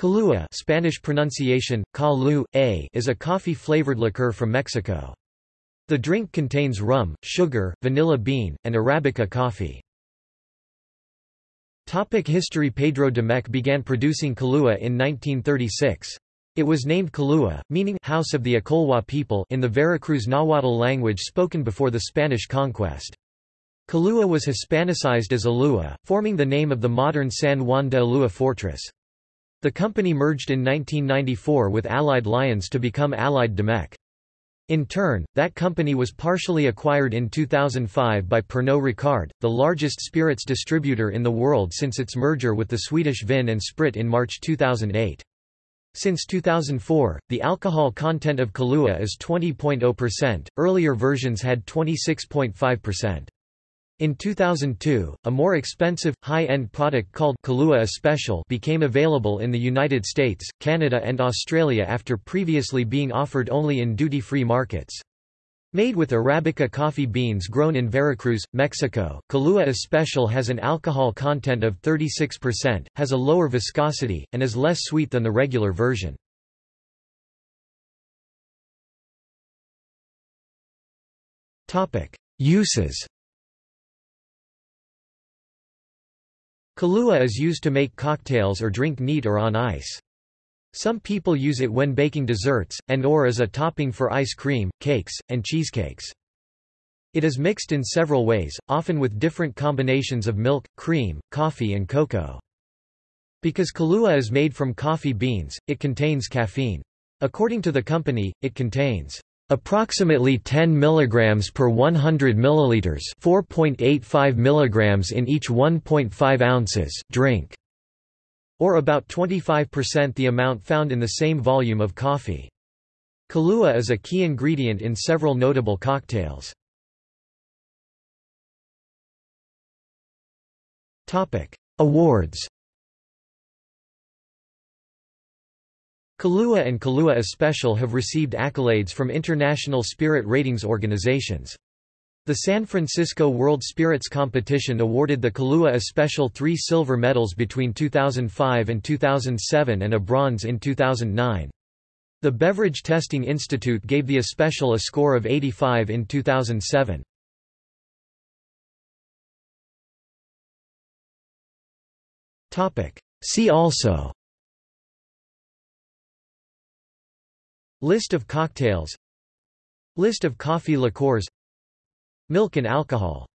Kahlua Spanish pronunciation, Kalu, a is a coffee-flavored liqueur from Mexico. The drink contains rum, sugar, vanilla bean, and Arabica coffee. Topic history Pedro de Domecq began producing Kahlua in 1936. It was named Kahlua, meaning House of the Acolhua people in the Veracruz Nahuatl language spoken before the Spanish conquest. Kahlua was Hispanicized as Alua, forming the name of the modern San Juan de Ulua fortress. The company merged in 1994 with Allied Lyons to become Allied Domecq. In turn, that company was partially acquired in 2005 by Pernod Ricard, the largest spirits distributor in the world since its merger with the Swedish Vin and Sprit in March 2008. Since 2004, the alcohol content of Kahlua is 20.0%, earlier versions had 26.5%. In 2002, a more expensive, high-end product called Kahlua Especial became available in the United States, Canada and Australia after previously being offered only in duty-free markets. Made with Arabica coffee beans grown in Veracruz, Mexico, Kahlua Especial has an alcohol content of 36%, has a lower viscosity, and is less sweet than the regular version. Uses Kahlua is used to make cocktails or drink neat or on ice. Some people use it when baking desserts, and or as a topping for ice cream, cakes, and cheesecakes. It is mixed in several ways, often with different combinations of milk, cream, coffee and cocoa. Because Kahlua is made from coffee beans, it contains caffeine. According to the company, it contains Approximately 10 mg per 100 ml 4.85 mg in each 1.5 ounces drink, or about 25% the amount found in the same volume of coffee. Kahlua is a key ingredient in several notable cocktails. Awards Kahlua and Kahlua Especial have received accolades from international spirit ratings organizations. The San Francisco World Spirits Competition awarded the Kahlua Especial three silver medals between 2005 and 2007 and a bronze in 2009. The Beverage Testing Institute gave the Especial a score of 85 in 2007. See also List of cocktails. List of coffee liqueurs. Milk and alcohol